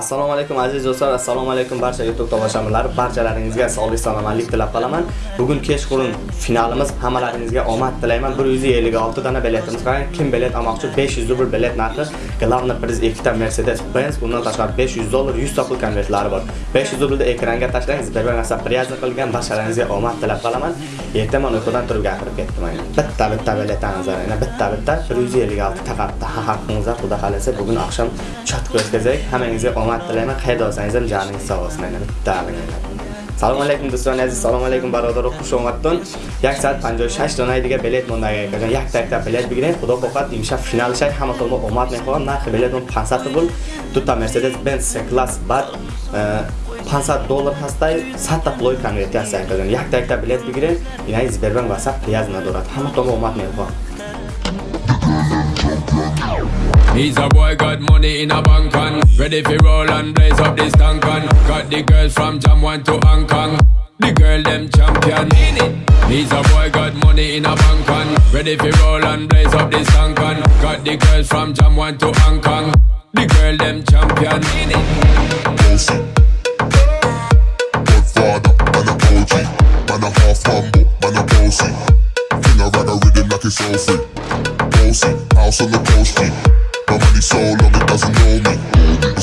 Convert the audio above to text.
assalomu alaykum aziz do'stlar assalomu alaykum barcha youtube tomoshabinlar. Barchalaringizga sog'lik salomatlik tilab qolaman. Bugun kechqurun finalimiz hammalaringizga omad tilayman. 156 dona biletimiz qolgan kim bilet olmoqchi 500 rubl bilet narxi. Главный приз ikkita mercedes benz undan tashqari 500 dollar 100 pul konvertlari bor. 500 rublni ekranga tashlang Sberbank asab priyazni qilgan barchalaringizga omad tilab qolaman. Ertaman uyqudan turib gapirib ketdim bitta bitta biletimiz yana bitta bitta. 156 ta qarta haqqingizda xudo xohlasa bugun oqshom chatga o'tkazaylik hammangizga омад тилема хайдо азизам жанин савос менам. Давлинам салому алайкум дӯстони азиз. Салому алайкум бародару хушомадтон 156 донаи дига билет мондагаи каҷон якта якта билет бигиред худо хоҳад имшаб финалшай ҳаматон мо омад мехоҳам нархи билетон 500 рубл дута мерседес бенс класс бад э, 500 доллар ҳастай 100 та пулои конверти ҳастай каҷон якта якта билет бигиред инаи сбербанк васап пияз надорад ҳаматон мо омад мехоҳам He's a boy, got money in a bank on Ready for roll and blaze up this tank on Got the girls from Jam 1 to Hong Kong. The girl them champion. In it He's a boy, got money in a bank on Ready for roll and blaze up this tank on Got the girls from Jam 1 to Hong Kong. The girl them champion. Bossy Godfather, man a Man a half humble, man a bossy King of rag a rhythm like it's all free Bossy, house on the coast G My money so long it doesn't know me